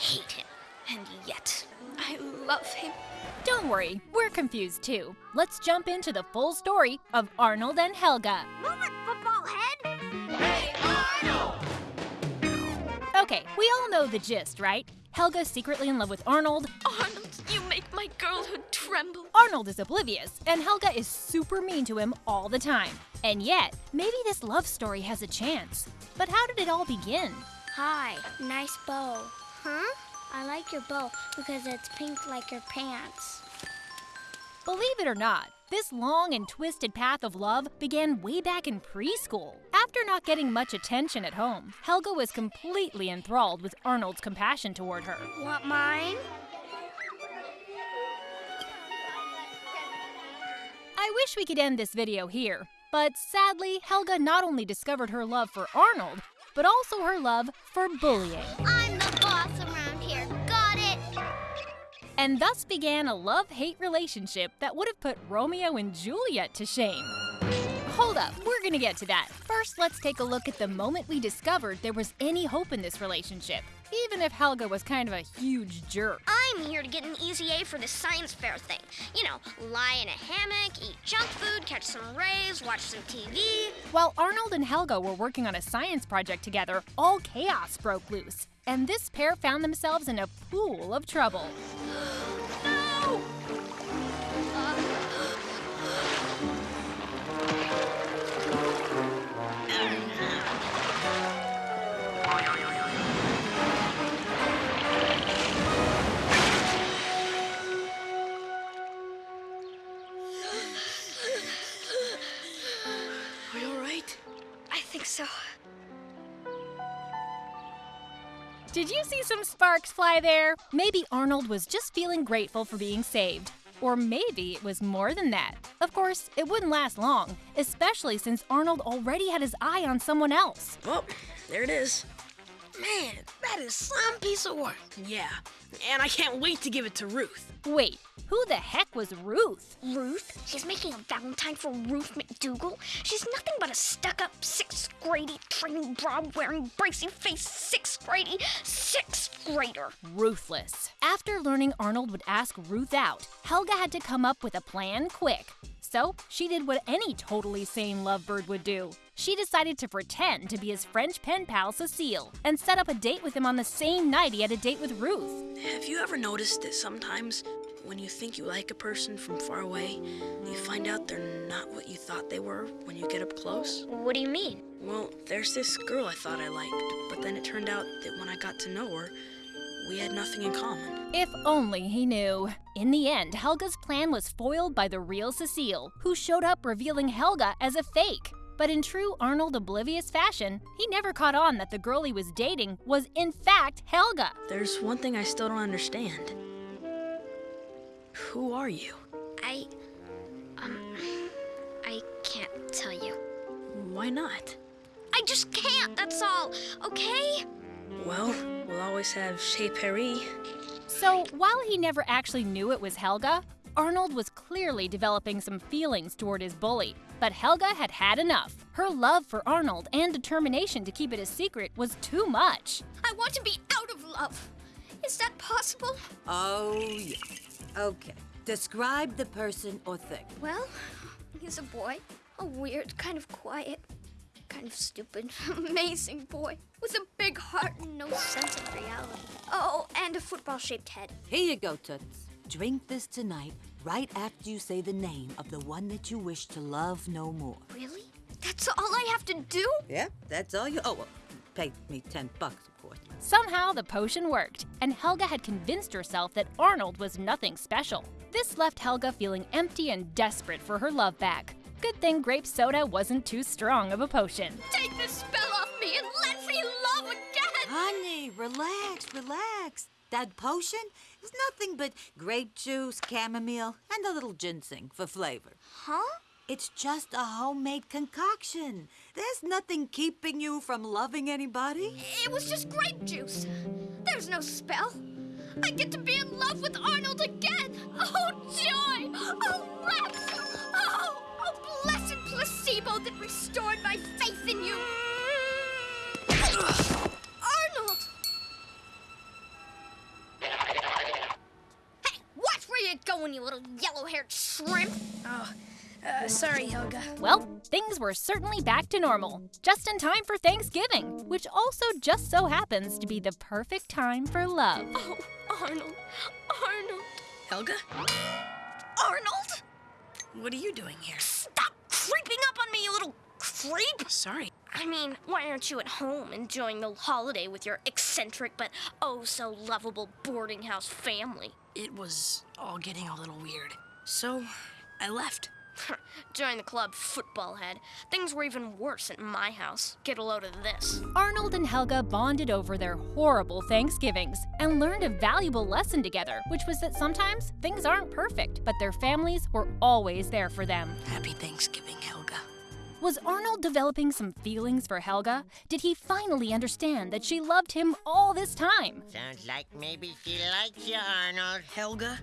hate him. And yet, I love him. Don't worry, we're confused too. Let's jump into the full story of Arnold and Helga. Move it, football head! Okay, we all know the gist, right? Helga's secretly in love with Arnold. Arnold, you make my girlhood tremble. Arnold is oblivious, and Helga is super mean to him all the time. And yet, maybe this love story has a chance. But how did it all begin? Hi, nice bow. Huh? I like your bow because it's pink like your pants. Believe it or not, this long and twisted path of love began way back in preschool. After not getting much attention at home, Helga was completely enthralled with Arnold's compassion toward her. Want mine? I wish we could end this video here, but sadly, Helga not only discovered her love for Arnold, but also her love for bullying. And thus began a love hate relationship that would have put Romeo and Juliet to shame. Hold up, we're gonna get to that. First, let's take a look at the moment we discovered there was any hope in this relationship, even if Helga was kind of a huge jerk. I'm here to get an easy A for this science fair thing. You know, lie in a hammock, eat junk food, catch some rays, watch some TV. While Arnold and Helga were working on a science project together, all chaos broke loose, and this pair found themselves in a pool of trouble. Did you see some sparks fly there? Maybe Arnold was just feeling grateful for being saved. Or maybe it was more than that. Of course, it wouldn't last long, especially since Arnold already had his eye on someone else. Well, there it is. Man, that is some piece of work. Yeah, and I can't wait to give it to Ruth. Wait, who the heck was Ruth? Ruth? She's making a Valentine for Ruth McDougal? She's nothing but a stuck up sixth grade training bra wearing bracy face sixth grade sixth grader. Ruthless. After learning Arnold would ask Ruth out, Helga had to come up with a plan quick. So she did what any totally sane lovebird would do. She decided to pretend to be his French pen pal Cecile and set up a date with him on the same night he had a date with Ruth. Have you ever noticed that sometimes when you think you like a person from far away, you find out they're not what you thought they were when you get up close? What do you mean? Well, there's this girl I thought I liked, but then it turned out that when I got to know her, we had nothing in common. If only he knew. In the end, Helga's plan was foiled by the real Cecile, who showed up revealing Helga as a fake. But in true Arnold oblivious fashion, he never caught on that the girl he was dating was in fact Helga. There's one thing I still don't understand. Who are you? I. Um. I can't tell you. Why not? I just can't, that's all, okay? Well, we'll always have Chez Paris. So, while he never actually knew it was Helga, Arnold was clearly developing some feelings toward his bully. But Helga had had enough. Her love for Arnold and determination to keep it a secret was too much. I want to be out of love. Is that possible? Oh, yeah. Okay. Describe the person or thing. Well, he's a boy. A weird, kind of quiet, kind of stupid, amazing boy with a big heart and no sense of reality. Oh, and a football shaped head. Here you go, Toots. Drink this tonight, right after you say the name of the one that you wish to love no more. Really? That's all I have to do? Yeah, that's all you. Oh, well, pay me ten bucks, of course. Somehow the potion worked, and Helga had convinced herself that Arnold was nothing special. This left Helga feeling empty and desperate for her love back. Good thing grape soda wasn't too strong of a potion. Take this spell off me and let me love again! Honey, relax, relax. That potion is nothing but grape juice, chamomile, and a little ginseng for flavor. Huh? It's just a homemade concoction. There's nothing keeping you from loving anybody. It was just grape juice. There's no spell. I get to be in love with Arnold again. Oh, joy! Oh, rapture! Oh, oh, blessed placebo that restored my faith in you. Going, you little yellow-haired shrimp. Oh, uh, sorry, Helga. Well, things were certainly back to normal, just in time for Thanksgiving, which also just so happens to be the perfect time for love. Oh, Arnold. Arnold. Helga? Arnold! What are you doing here? Stop creeping up on me, you little creep! Sorry. I mean, why aren't you at home enjoying the holiday with your eccentric but oh so lovable boarding house family? It was all getting a little weird. So, I left. Join the club, football head. Things were even worse at my house. Get a load of this. Arnold and Helga bonded over their horrible Thanksgivings and learned a valuable lesson together, which was that sometimes things aren't perfect, but their families were always there for them. Happy Thanksgiving, Helga. Was Arnold developing some feelings for Helga? Did he finally understand that she loved him all this time? Sounds like maybe she likes you, Arnold. Helga?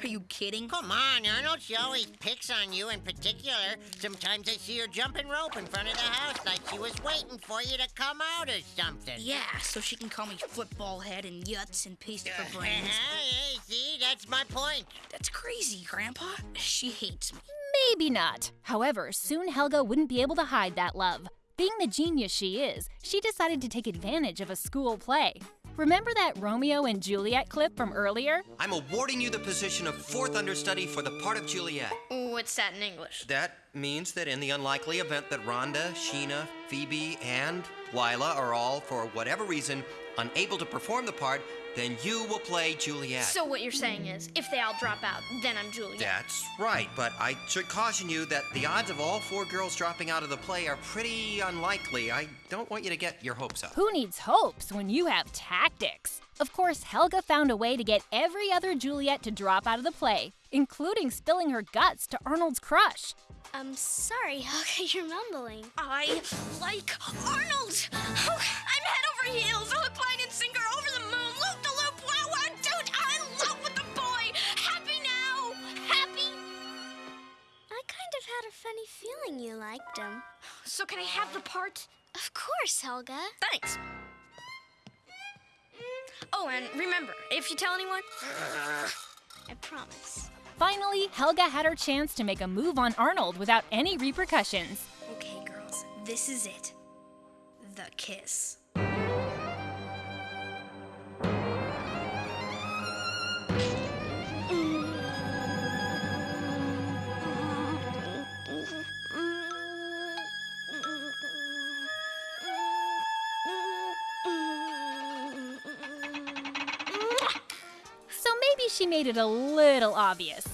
Are you kidding? Come on, Arnold. She always picks on you in particular. Sometimes I see her jumping rope in front of the house like she was waiting for you to come out or something. Yeah, so she can call me football head and yuts and paste for brains. hey, see, that's my point. That's crazy, Grandpa. She hates me. Maybe not. However, soon Helga wouldn't be able to hide that love. Being the genius she is, she decided to take advantage of a school play. Remember that Romeo and Juliet clip from earlier? I'm awarding you the position of fourth understudy for the part of Juliet. What's that in English? That means that in the unlikely event that Rhonda, Sheena, Phoebe, and Lila are all, for whatever reason, unable to perform the part, then you will play Juliet. So what you're saying is, if they all drop out, then I'm Juliet. That's right, but I should caution you that the odds of all four girls dropping out of the play are pretty unlikely. I don't want you to get your hopes up. Who needs hopes when you have tactics? Of course, Helga found a way to get every other Juliet to drop out of the play, including spilling her guts to Arnold's crush. I'm sorry, Helga, you're mumbling. I like Arnold. Oh, I'm head over heels, oh, funny feeling you liked him. So can I have the part? Of course, Helga. Thanks. Oh, and remember, if you tell anyone, I promise. Finally, Helga had her chance to make a move on Arnold without any repercussions. Okay, girls, this is it. The kiss. She made it a little obvious.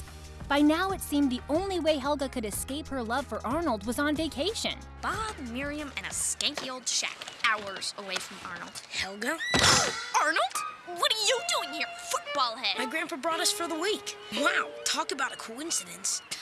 By now, it seemed the only way Helga could escape her love for Arnold was on vacation. Bob, Miriam, and a skanky old shack, hours away from Arnold. Helga? Arnold? What are you doing here, football head? My grandpa brought us for the week. Wow, talk about a coincidence.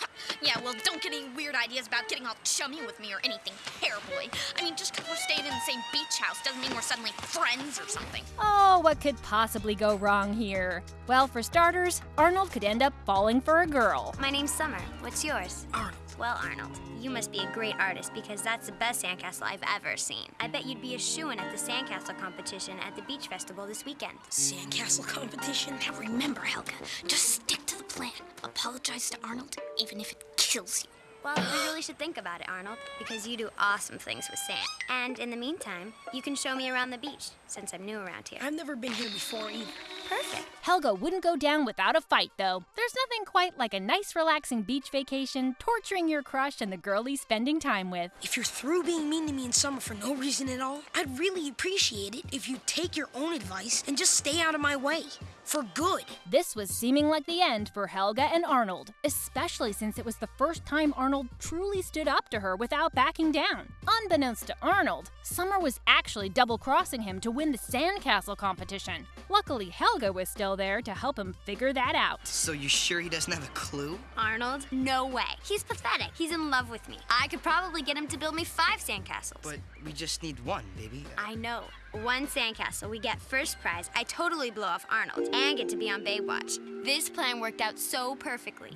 Yeah, well, don't get any weird ideas about getting all chummy with me or anything, hair boy. I mean, just because we're staying in the same beach house doesn't mean we're suddenly friends or something. Oh, what could possibly go wrong here? Well, for starters, Arnold could end up falling for a girl. My name's Summer. What's yours? Arnold. Well, Arnold, you must be a great artist because that's the best sandcastle I've ever seen. I bet you'd be a shoo-in at the sandcastle competition at the beach festival this weekend. Sandcastle competition? Now remember, Helga, just stick to the plan. Apologize to Arnold, even if it kills you. Well, we really should think about it, Arnold, because you do awesome things with sand. And in the meantime, you can show me around the beach, since I'm new around here. I've never been here before either. Perfect. Helga wouldn't go down without a fight, though. There's nothing quite like a nice, relaxing beach vacation, torturing your crush, and the girl he's spending time with. If you're through being mean to me in summer for no reason at all, I'd really appreciate it if you take your own advice and just stay out of my way. For good. This was seeming like the end for Helga and Arnold, especially since it was the first time Arnold truly stood up to her without backing down. Unbeknownst to Arnold, Summer was actually double crossing him to win the sandcastle competition. Luckily, Helga was still there to help him figure that out. So you sure he doesn't have a clue? Arnold? No way. He's pathetic. He's in love with me. I could probably get him to build me five sandcastles. But we just need one, baby. I know. One sandcastle, we get first prize. I totally blow off Arnold and get to be on Baywatch. This plan worked out so perfectly.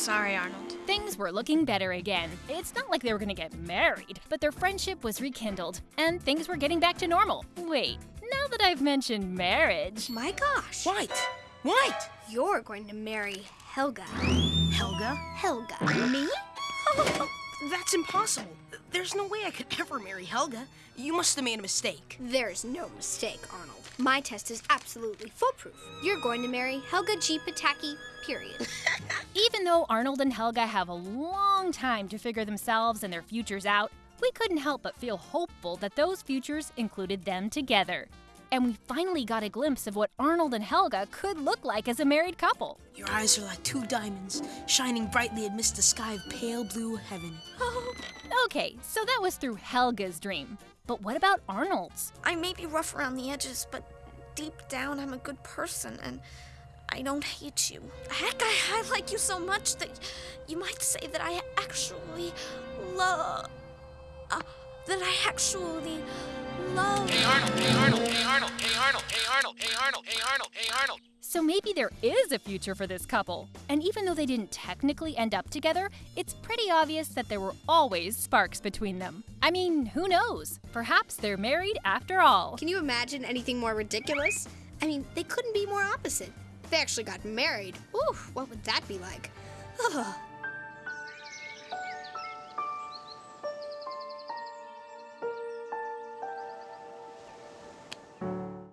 Sorry, Arnold. Things were looking better again. It's not like they were gonna get married, but their friendship was rekindled, and things were getting back to normal. Wait, now that I've mentioned marriage, oh My gosh. What? What? You're going to marry Helga. Helga? Helga. Me? That's impossible. There's no way I could ever marry Helga. You must have made a mistake. There's no mistake, Arnold. My test is absolutely foolproof. You're going to marry Helga G. Pataki, period. even though Arnold and Helga have a long time to figure themselves and their futures out, we couldn't help but feel hopeful that those futures included them together. And we finally got a glimpse of what Arnold and Helga could look like as a married couple. Your eyes are like two diamonds, shining brightly amidst a sky of pale blue heaven. Oh, okay, so that was through Helga's dream. But what about Arnold's? I may be rough around the edges, but deep down I'm a good person and I don't hate you. Heck, I, I like you so much that you might say that I actually love. Uh, that I actually love. So maybe there is a future for this couple. And even though they didn't technically end up together, it's pretty obvious that there were always sparks between them. I mean, who knows? Perhaps they're married after all. Can you imagine anything more ridiculous? I mean, they couldn't be more opposite. They actually got married. Ooh, what would that be like? Ugh.